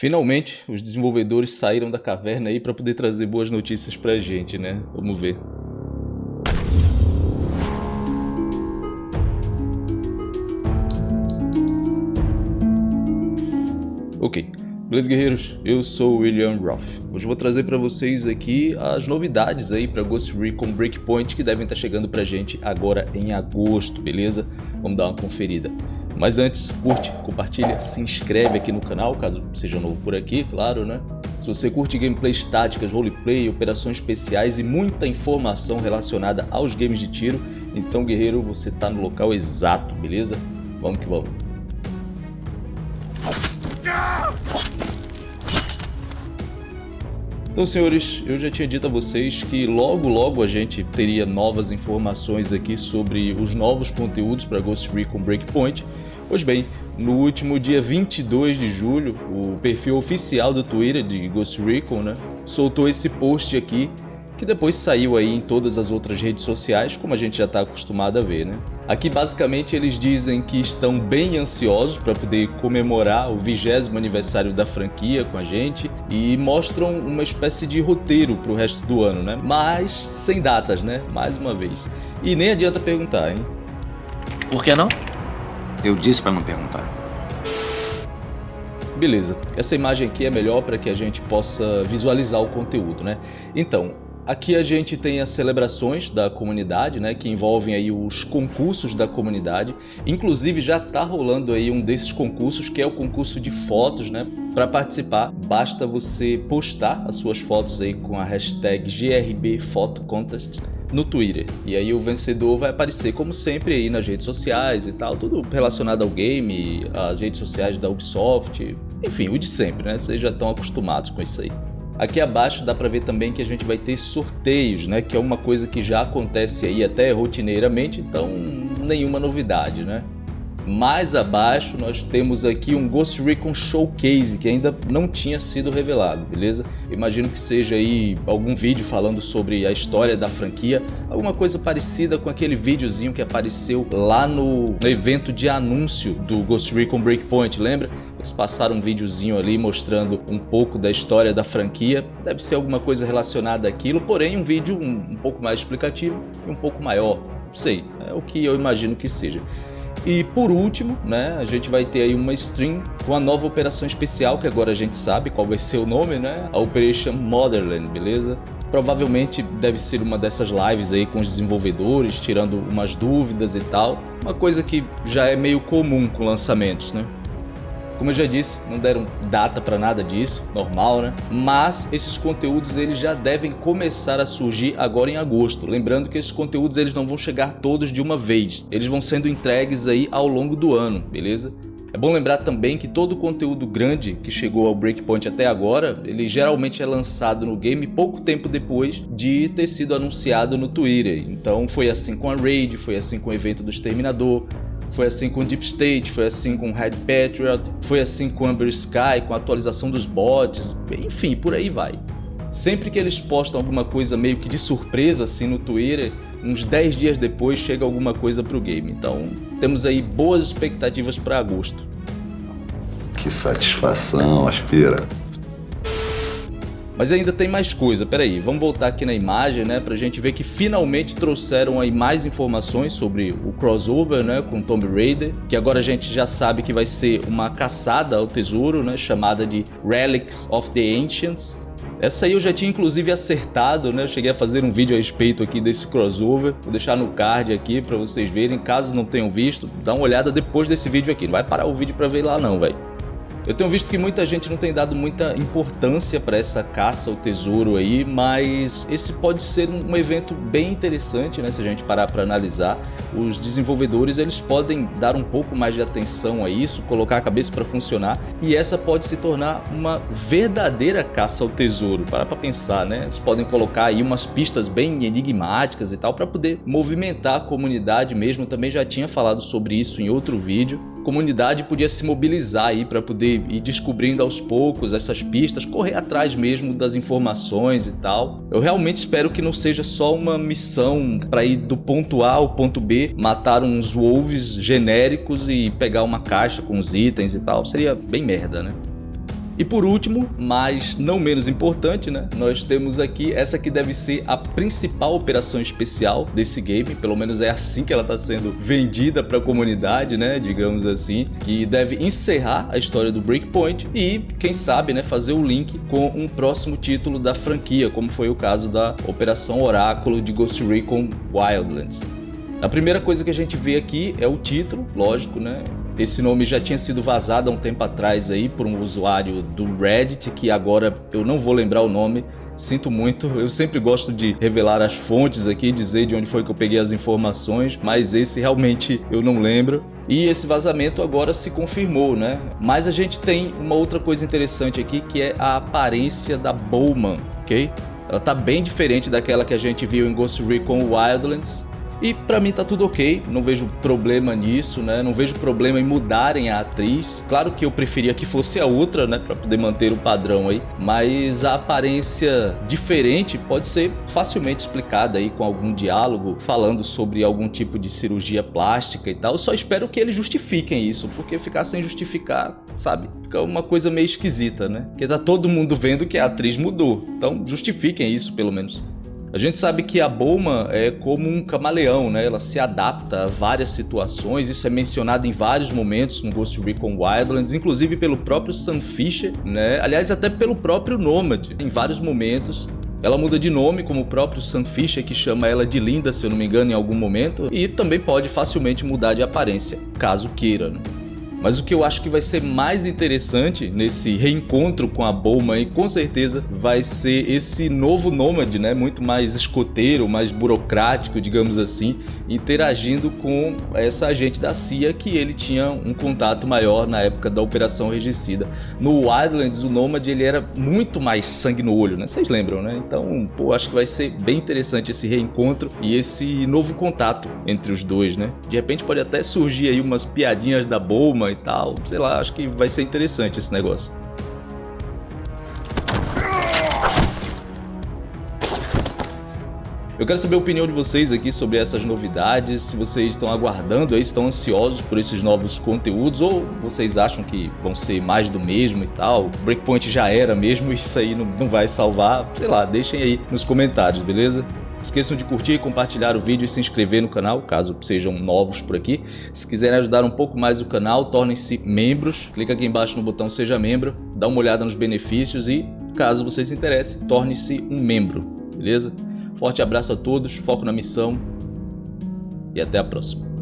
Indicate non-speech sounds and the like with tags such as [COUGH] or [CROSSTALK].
Finalmente, os desenvolvedores saíram da caverna aí para poder trazer boas notícias pra gente, né? Vamos ver. Ok, beleza guerreiros? Eu sou o William Roth. Hoje vou trazer para vocês aqui as novidades aí para Ghost Recon Breakpoint que devem estar tá chegando pra gente agora em agosto, beleza? Vamos dar uma conferida. Mas antes, curte, compartilha, se inscreve aqui no canal, caso seja novo por aqui, claro, né? Se você curte gameplays táticas, roleplay, operações especiais e muita informação relacionada aos games de tiro, então guerreiro, você tá no local exato, beleza? Vamos que vamos. Então, senhores, eu já tinha dito a vocês que logo logo a gente teria novas informações aqui sobre os novos conteúdos para Ghost Recon Breakpoint Pois bem, no último dia 22 de julho, o perfil oficial do Twitter de Ghost Recon né, soltou esse post aqui, que depois saiu aí em todas as outras redes sociais, como a gente já está acostumado a ver. Né? Aqui basicamente eles dizem que estão bem ansiosos para poder comemorar o vigésimo aniversário da franquia com a gente e mostram uma espécie de roteiro para o resto do ano, né? mas sem datas, né? mais uma vez. E nem adianta perguntar, hein? Por que não? Eu disse para não perguntar. Beleza, essa imagem aqui é melhor para que a gente possa visualizar o conteúdo, né? Então, aqui a gente tem as celebrações da comunidade, né? Que envolvem aí os concursos da comunidade. Inclusive já está rolando aí um desses concursos, que é o concurso de fotos, né? Para participar, basta você postar as suas fotos aí com a hashtag GRBPhotoContest no Twitter. E aí o vencedor vai aparecer como sempre aí nas redes sociais e tal, tudo relacionado ao game, as redes sociais da Ubisoft, enfim, o de sempre, né? Vocês já estão acostumados com isso aí. Aqui abaixo dá para ver também que a gente vai ter sorteios, né? Que é uma coisa que já acontece aí até rotineiramente, então nenhuma novidade, né? Mais abaixo nós temos aqui um Ghost Recon Showcase que ainda não tinha sido revelado, beleza? Imagino que seja aí algum vídeo falando sobre a história da franquia, alguma coisa parecida com aquele videozinho que apareceu lá no evento de anúncio do Ghost Recon Breakpoint, lembra? Eles passaram um videozinho ali mostrando um pouco da história da franquia. Deve ser alguma coisa relacionada àquilo, porém um vídeo um, um pouco mais explicativo e um pouco maior. Não sei, é o que eu imagino que seja. E por último, né, a gente vai ter aí uma stream com a nova operação especial, que agora a gente sabe qual vai ser o nome, né? A Operation Motherland, beleza? Provavelmente deve ser uma dessas lives aí com os desenvolvedores, tirando umas dúvidas e tal. Uma coisa que já é meio comum com lançamentos, né? Como eu já disse, não deram data para nada disso, normal, né? Mas esses conteúdos eles já devem começar a surgir agora em agosto. Lembrando que esses conteúdos eles não vão chegar todos de uma vez. Eles vão sendo entregues aí ao longo do ano, beleza? É bom lembrar também que todo o conteúdo grande que chegou ao Breakpoint até agora, ele geralmente é lançado no game pouco tempo depois de ter sido anunciado no Twitter. Então foi assim com a Raid, foi assim com o evento do Exterminador, foi assim com Deep State, foi assim com Red Patriot, foi assim com Amber Sky, com a atualização dos bots, enfim, por aí vai. Sempre que eles postam alguma coisa meio que de surpresa assim no Twitter, uns 10 dias depois chega alguma coisa pro game. Então temos aí boas expectativas para agosto. Que satisfação, Aspira. Mas ainda tem mais coisa, peraí, vamos voltar aqui na imagem, né, pra gente ver que finalmente trouxeram aí mais informações sobre o crossover, né, com Tomb Raider, que agora a gente já sabe que vai ser uma caçada ao tesouro, né, chamada de Relics of the Ancients, essa aí eu já tinha inclusive acertado, né? Eu cheguei a fazer um vídeo a respeito aqui desse crossover. Vou deixar no card aqui para vocês verem. Caso não tenham visto, dá uma olhada depois desse vídeo aqui. Não vai parar o vídeo para ver lá não, velho. Eu tenho visto que muita gente não tem dado muita importância para essa caça ao tesouro aí, mas esse pode ser um evento bem interessante, né? Se a gente parar para analisar, os desenvolvedores eles podem dar um pouco mais de atenção a isso, colocar a cabeça para funcionar e essa pode se tornar uma verdadeira caça ao tesouro. Para para pensar, né? Eles podem colocar aí umas pistas bem enigmáticas e tal para poder movimentar a comunidade mesmo. Também já tinha falado sobre isso em outro vídeo comunidade podia se mobilizar aí para poder ir descobrindo aos poucos essas pistas, correr atrás mesmo das informações e tal. Eu realmente espero que não seja só uma missão para ir do ponto A ao ponto B, matar uns wolves genéricos e pegar uma caixa com os itens e tal. Seria bem merda, né? E por último, mas não menos importante, né? Nós temos aqui essa que deve ser a principal operação especial desse game, pelo menos é assim que ela está sendo vendida para a comunidade, né? Digamos assim, que deve encerrar a história do Breakpoint e, quem sabe, né, fazer o link com um próximo título da franquia, como foi o caso da Operação Oráculo de Ghost Recon Wildlands. A primeira coisa que a gente vê aqui é o título, lógico, né? Esse nome já tinha sido vazado há um tempo atrás aí por um usuário do Reddit, que agora eu não vou lembrar o nome, Sinto muito, eu sempre gosto de revelar as fontes aqui, dizer de onde foi que eu peguei as informações, mas esse realmente eu não lembro. E esse vazamento agora se confirmou, né? Mas a gente tem uma outra coisa interessante aqui, que é a aparência da Bowman, ok? Ela tá bem diferente daquela que a gente viu em Ghost Recon Wildlands. E pra mim tá tudo ok, não vejo problema nisso, né? Não vejo problema em mudarem a atriz. Claro que eu preferia que fosse a outra, né? Pra poder manter o padrão aí. Mas a aparência diferente pode ser facilmente explicada aí com algum diálogo falando sobre algum tipo de cirurgia plástica e tal. Eu só espero que eles justifiquem isso, porque ficar sem justificar, sabe? Fica uma coisa meio esquisita, né? Porque tá todo mundo vendo que a atriz mudou. Então justifiquem isso pelo menos. A gente sabe que a Bulma é como um camaleão, né? Ela se adapta a várias situações, isso é mencionado em vários momentos no Ghost Recon Wildlands, inclusive pelo próprio Sam Fisher, né? Aliás, até pelo próprio Nomad, em vários momentos. Ela muda de nome, como o próprio Sam Fisher, que chama ela de Linda, se eu não me engano, em algum momento, e também pode facilmente mudar de aparência, caso queira. Né? Mas o que eu acho que vai ser mais interessante nesse reencontro com a Bowman, com certeza, vai ser esse novo nômade, né? Muito mais escoteiro, mais burocrático, digamos assim, interagindo com essa agente da CIA que ele tinha um contato maior na época da Operação Regicida. No Wildlands, o Nômade ele era muito mais sangue no olho, né? Vocês lembram, né? Então, pô, acho que vai ser bem interessante esse reencontro e esse novo contato entre os dois, né? De repente pode até surgir aí umas piadinhas da Bowman e tal, sei lá, acho que vai ser interessante esse negócio. Eu quero saber a opinião de vocês aqui sobre essas novidades, se vocês estão aguardando, estão ansiosos por esses novos conteúdos ou vocês acham que vão ser mais do mesmo e tal. Breakpoint já era mesmo, [LAUGHS] isso aí não, não vai salvar, sei lá, deixem aí nos comentários, beleza? Esqueçam de curtir, compartilhar o vídeo e se inscrever no canal, caso sejam novos por aqui. Se quiserem ajudar um pouco mais o canal, tornem-se membros. Clica aqui embaixo no botão Seja Membro, dá uma olhada nos benefícios e, caso você se interesse, torne-se um membro, beleza? Forte abraço a todos, foco na missão e até a próxima.